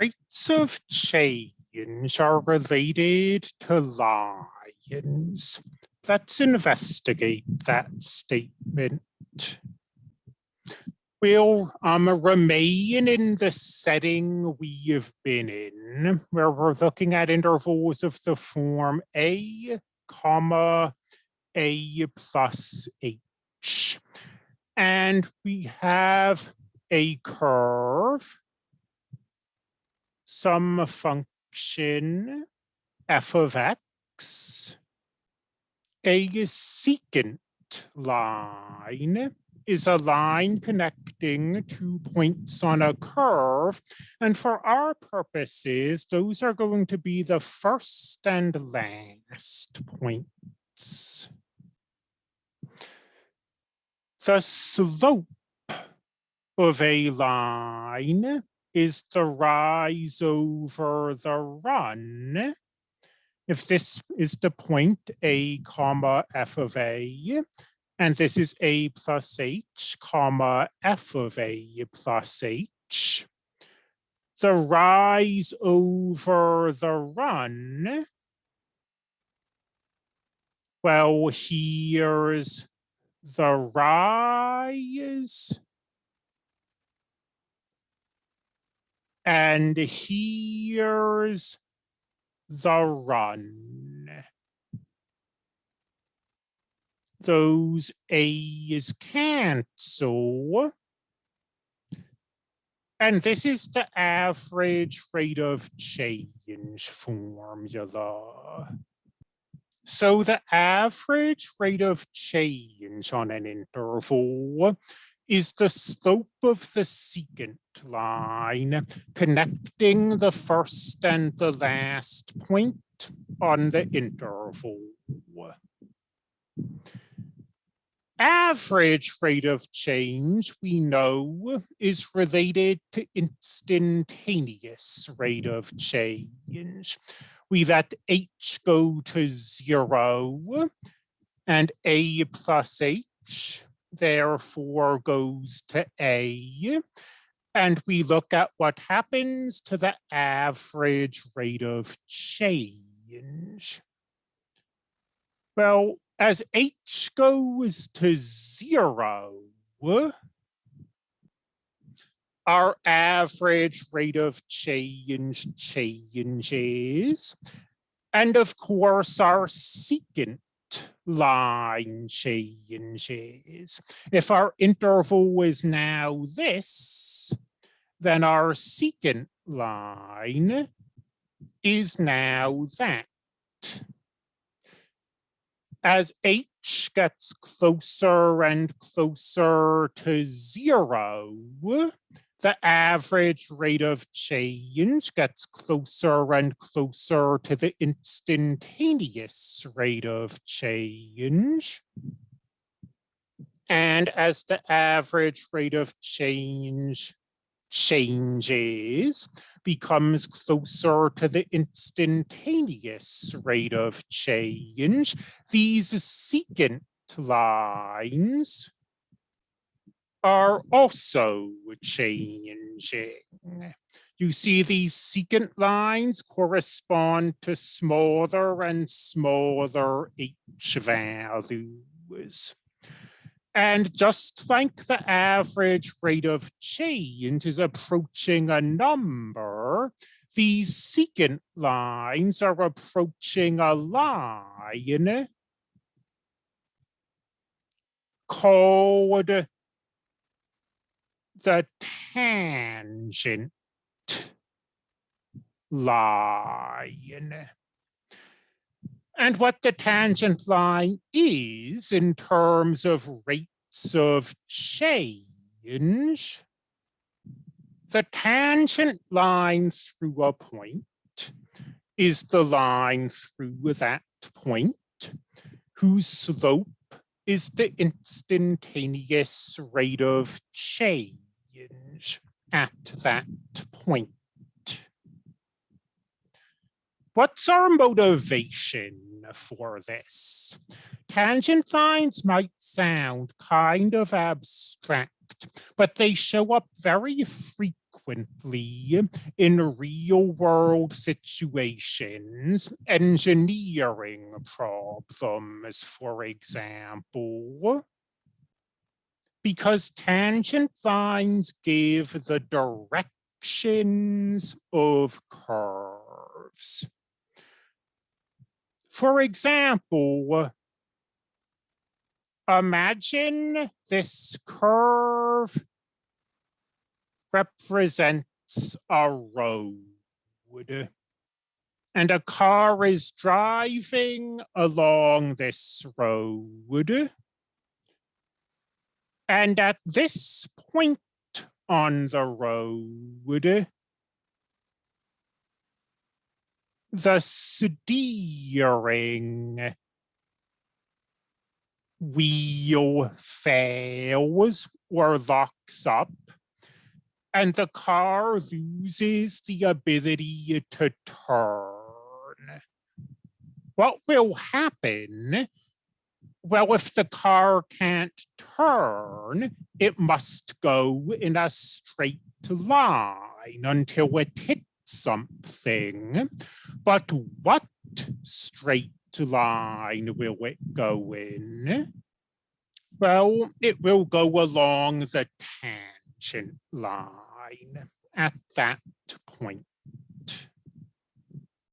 Rates of change are related to lines. Let's investigate that statement. We'll um, remain in the setting we've been in, where we're looking at intervals of the form a, comma, a plus h. And we have a curve some function f of x, a secant line is a line connecting two points on a curve. And for our purposes, those are going to be the first and last points. The slope of a line is the rise over the run. If this is the point a comma f of a, and this is a plus h comma f of a plus h, the rise over the run, well, here's the rise And here's the run. Those A's cancel. And this is the average rate of change formula. So the average rate of change on an interval is the slope of the secant line connecting the first and the last point on the interval. Average rate of change, we know, is related to instantaneous rate of change. We let h go to zero and a plus h therefore goes to A. And we look at what happens to the average rate of change. Well, as H goes to zero, our average rate of change changes. And of course, our secant line changes. If our interval is now this, then our secant line is now that. As h gets closer and closer to zero, the average rate of change gets closer and closer to the instantaneous rate of change. And as the average rate of change changes, becomes closer to the instantaneous rate of change, these secant lines are also changing. Mm. You see these secant lines correspond to smaller and smaller h values. And just like the average rate of change is approaching a number, these secant lines are approaching a line called the tangent line. And what the tangent line is in terms of rates of change, the tangent line through a point is the line through that point whose slope is the instantaneous rate of change at that point. What's our motivation for this? Tangent lines might sound kind of abstract, but they show up very frequently in real world situations, engineering problems, for example. Because tangent lines give the directions of curves. For example, imagine this curve represents a road. And a car is driving along this road. And at this point on the road, the steering wheel fails or locks up and the car loses the ability to turn. What will happen? Well, if the car can't turn, it must go in a straight line until it hits something. But what straight line will it go in? Well, it will go along the tangent line at that point.